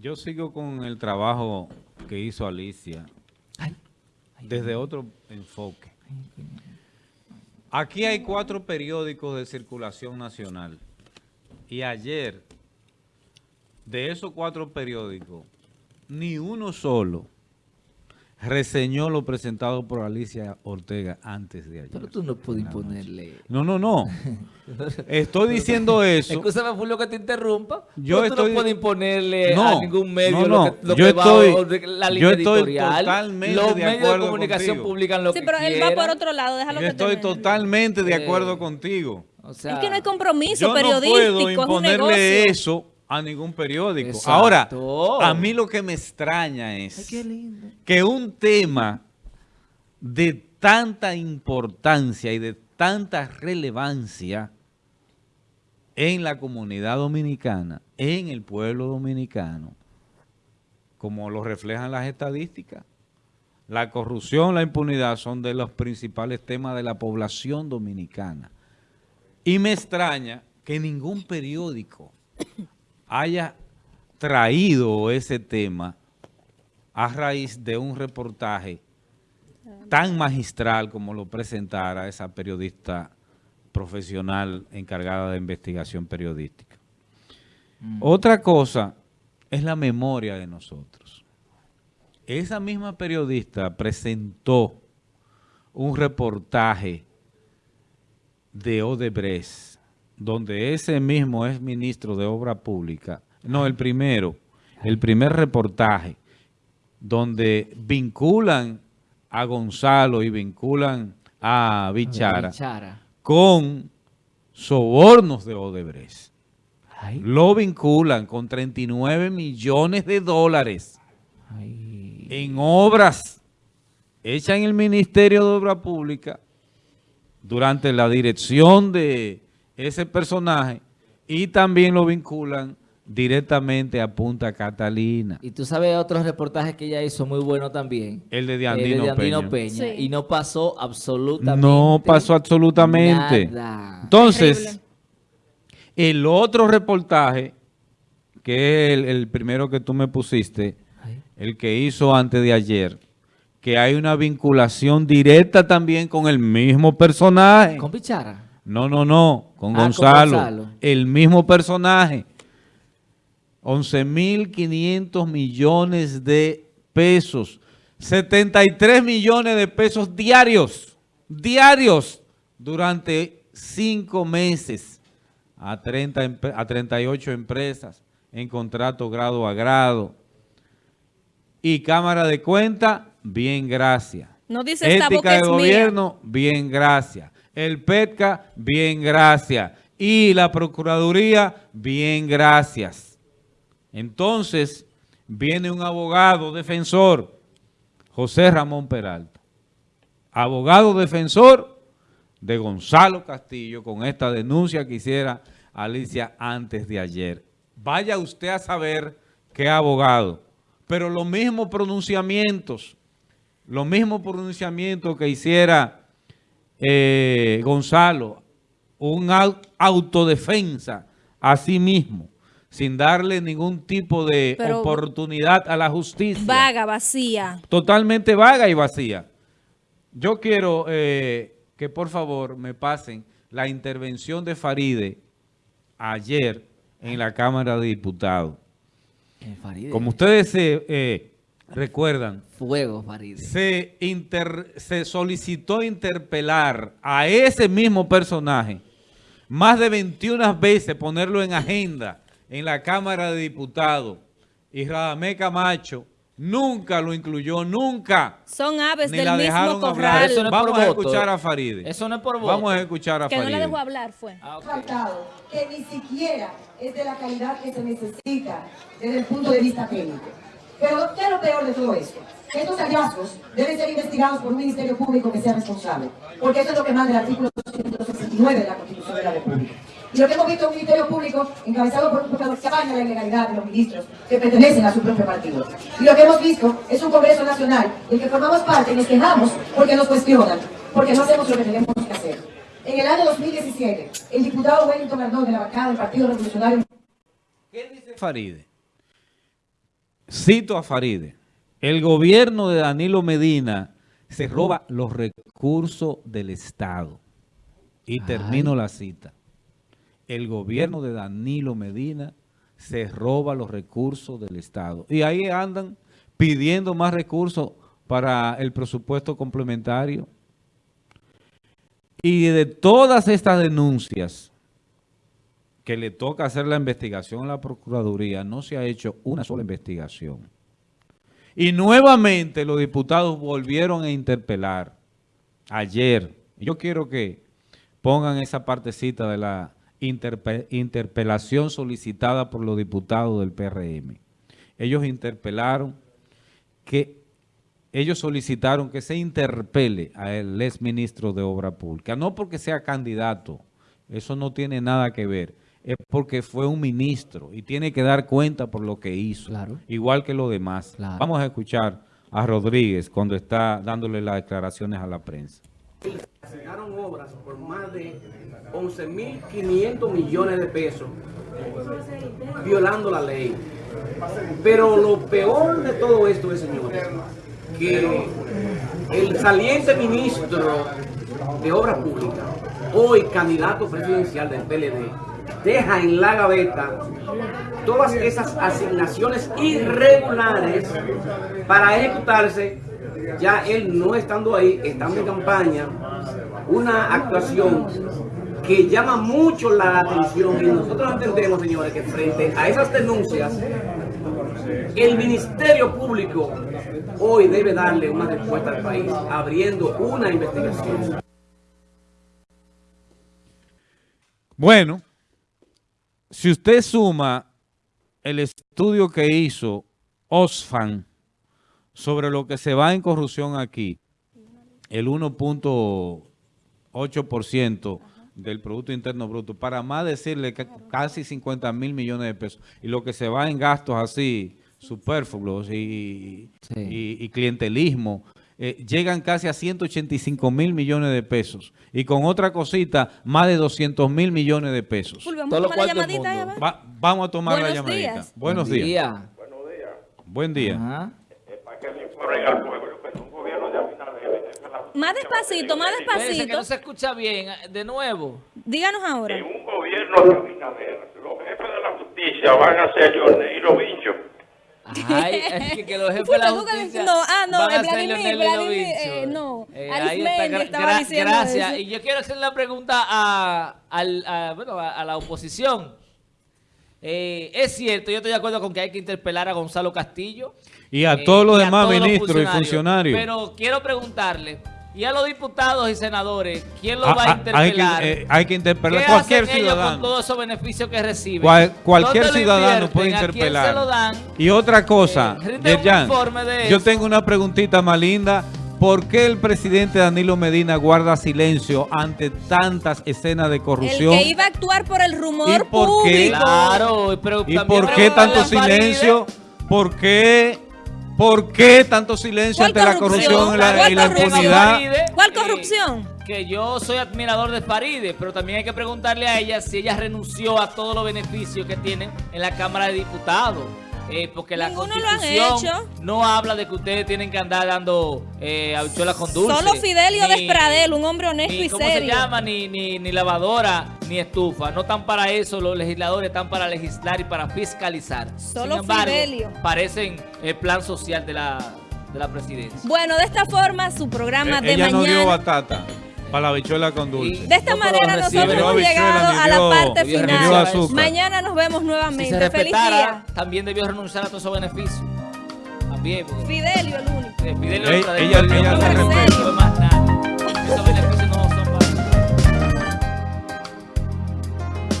Yo sigo con el trabajo que hizo Alicia desde otro enfoque. Aquí hay cuatro periódicos de circulación nacional. Y ayer de esos cuatro periódicos ni uno solo reseñó lo presentado por Alicia Ortega antes de ayer. Pero tú no puedes imponerle. No, no, no. Estoy diciendo eso. Escúchame, fue lo que te interrumpa. Yo tú estoy... no puedes imponerle no, a ningún medio no, no. lo que, lo yo que estoy, va la línea yo estoy editorial. totalmente Los de medios acuerdo de comunicación contigo. publican lo Sí, que pero él quieran. va por otro lado, déjalo Yo que estoy termine. totalmente de Eh, acuerdo contigo. O sea, Es que no hay compromiso Yo no periodístico, puedo es un imponerle negocio. eso a ningún periódico. Exacto. Ahora, a mí lo que me extraña es Ay, que un tema de tanta importancia y de tanta relevancia en la comunidad dominicana, en el pueblo dominicano, como lo reflejan las estadísticas, la corrupción, la impunidad son de los principales temas de la población dominicana. Y me extraña que ningún periódico haya traído ese tema a raíz de un reportaje tan magistral como lo presentara esa periodista profesional encargada de investigación periodística. Otra cosa es la memoria de nosotros. Esa misma periodista presentó un reportaje de Odebrecht, donde ese mismo es ministro de Obra Pública, no, el primero, el primer reportaje, donde vinculan a Gonzalo y vinculan a Bichara Bichara. con sobornos de Odebrecht. Ay, Lo vinculan con 39 millones de dólares ay. en obras hechas en el Ministerio de Obra Pública durante la dirección de ese personaje y también lo vinculan directamente a Punta Catalina. Y tú sabes otros reportajes que ella hizo muy bueno también. El de Diandino, de Diandino Peña. Peña. Sí. Y no pasó absolutamente No pasó absolutamente. nada. Entonces, el otro reportaje, que es el, el primero que tú me pusiste, Ay. el que hizo antes de ayer, que hay una vinculación directa también con el mismo personaje. ¿Con Bichara? No, no, no, con Ah, con Gonzalo, el mismo personaje. 11.500 millones de pesos, 73 millones de pesos diarios, diarios, durante cinco meses a, 30, empre- a 38 empresas en contrato grado a grado. Y Cámara de Cuenta, bien, gracias. No dice esta boca Ética de es mía. gobierno, bien, gracias. El PETCA, bien, gracias. Y la Procuraduría, bien, gracias. Entonces, viene un abogado defensor, José Ramón Peralta. Abogado defensor de Gonzalo Castillo con esta denuncia que hiciera Alicia antes de ayer. Vaya usted a saber qué abogado. Pero los mismos pronunciamientos, los mismos pronunciamientos que hiciera eh, Gonzalo, un au- autodefensa a sí mismo, sin darle ningún tipo de Pero- oportunidad a la justicia. Vaga, vacía. Totalmente vaga y vacía. Yo quiero eh, que por favor me pasen la intervención de Faride ayer en la Cámara de Diputados. Eh, Faride. Como ustedes se eh, recuerdan, Fuego, Faride. se, inter- se solicitó interpelar a ese mismo personaje más de 21 veces, ponerlo en agenda en la Cámara de Diputados. Y Radamé Camacho nunca lo incluyó, nunca. Son aves Ni del la mismo dejaron corral. hablar. Eso no es Vamos por a voto. escuchar a Faride. Eso no es por voto. Vamos a escuchar a Que no la Faride. dejó hablar, fue. Ah, que ni siquiera es de la calidad que se necesita desde el punto de vista técnico. Pero, ¿qué es lo peor de todo esto? Estos hallazgos deben ser investigados por un ministerio público que sea responsable, porque eso es lo que manda el artículo 269 de la Constitución de la República. Y lo que hemos visto es un ministerio público encabezado por un procurador que apaña la ilegalidad de los ministros que pertenecen a su propio partido. Y lo que hemos visto es un Congreso Nacional del que formamos parte y nos quejamos porque nos cuestionan, porque no hacemos lo que tenemos que hacer. En el año 2017, el diputado Wellington Arnaud de la bancada del Partido Revolucionario ¿Qué dice Faride? Cito a Faride, el gobierno de Danilo Medina se roba los recursos del Estado. Y termino la cita. El gobierno de Danilo Medina se roba los recursos del Estado. Y ahí andan pidiendo más recursos para el presupuesto complementario. Y de todas estas denuncias que le toca hacer la investigación a la Procuraduría, no se ha hecho una sola investigación. Y nuevamente los diputados volvieron a interpelar ayer. Yo quiero que pongan esa partecita de la interpe- interpelación solicitada por los diputados del PRM. Ellos interpelaron que ellos solicitaron que se interpele al exministro de Obra Pública, no porque sea candidato, eso no tiene nada que ver, es porque fue un ministro y tiene que dar cuenta por lo que hizo, Claro. igual que los demás. Claro. Vamos a escuchar a Rodríguez cuando está dándole las declaraciones a la prensa. Asignaron obras por más de 11.500 millones de pesos, violando la ley. Pero lo peor de todo esto es, señores, que el saliente ministro de Obras Públicas, hoy candidato presidencial del PLD, deja en la gaveta todas esas asignaciones irregulares para ejecutarse, ya él no estando ahí, estando en campaña, una actuación que llama mucho la atención y nosotros entendemos, señores, que frente a esas denuncias, el Ministerio Público hoy debe darle una respuesta al país, abriendo una investigación. Bueno, si usted suma el estudio que hizo Osfan sobre lo que se va en corrupción aquí, el 1.8% del Producto Interno Bruto, para más decirle que casi 50 mil millones de pesos, y lo que se va en gastos así, superfluos y, Sí. y- y clientelismo, eh, llegan casi a 185 mil millones de pesos, y con otra cosita, más de 200 mil millones de pesos. Vamos a tomar la llamadita. va. Va- vamos a tomar la Buenos llamadita. días. Buenos Buen días. día. Buen día. Ajá. la- Más despacito, más Espérense que despacito. no se escucha bien. De nuevo. Díganos ahora. En un gobierno de Abinader, los jefes de la justicia van a ser Leonel y los bichos. Ay, es que, que los jefes de la justicia no, ah, no, van a eh, ser Vladimir, Vladimir, eh, no, Eh, Alex ahí está, Mendy gra- estaba gra- diciendo Gracias. eso. Y yo quiero hacer la pregunta a, al- a- bueno, a, a la oposición. Eh, es cierto, yo estoy de acuerdo con que hay que interpelar a Gonzalo Castillo. Y a eh, todos los y a demás todos los ministros y funcionarios. Pero quiero preguntarle, ¿y a los diputados y senadores, quién los Ah, va a ah, hay que, interpelar? eh, hay que interpelar ¿Qué a cualquier hacen ellos con ciudadano. todos esos beneficios que reciben? Cual- cualquier ¿Dónde lo ciudadano puede ¿A quién interpelar. se lo dan? Y otra cosa, Eh, rinde un Yerjan, informe de yo tengo una preguntita más linda. ¿Por qué el presidente Danilo Medina guarda silencio ante tantas escenas de El corrupción? que iba a actuar por el rumor ¿Y por qué? público. Claro, pero ¿Y por qué tanto silencio? ¿Por qué? ¿Por qué tanto silencio ¿Cuál ante la corrupción? y la, impunidad? ¿Cuál eh, corrupción? que yo soy admirador de Faride, pero también hay que preguntarle a ella si ella renunció a todos los beneficios que tienen en la Cámara de Diputados. Eh, porque la Ninguno lo han hecho. no habla de que ustedes tienen que andar dando eh, habichuelas con dulce. Solo Fidelio ni- Despradel, un hombre honesto ni, y ¿cómo serio. se llama? Ni, ni, ni lavadora, ni estufa. No están para eso, los legisladores están para legislar y para fiscalizar. Solo Sin embargo, Fidelio. parecen el plan social de la, de la presidencia. Bueno, de esta forma, su programa Eh, de Ella no dio mañana. batata para la bichuela con dulce. De esta No, manera nosotros hemos llegado a la parte final. Mañana nos vemos Si nuevamente. se Feliz día. también debió renunciar a todos esos beneficios. También, porque Fidelio, el único. eh, Fidelio ella- ella fue más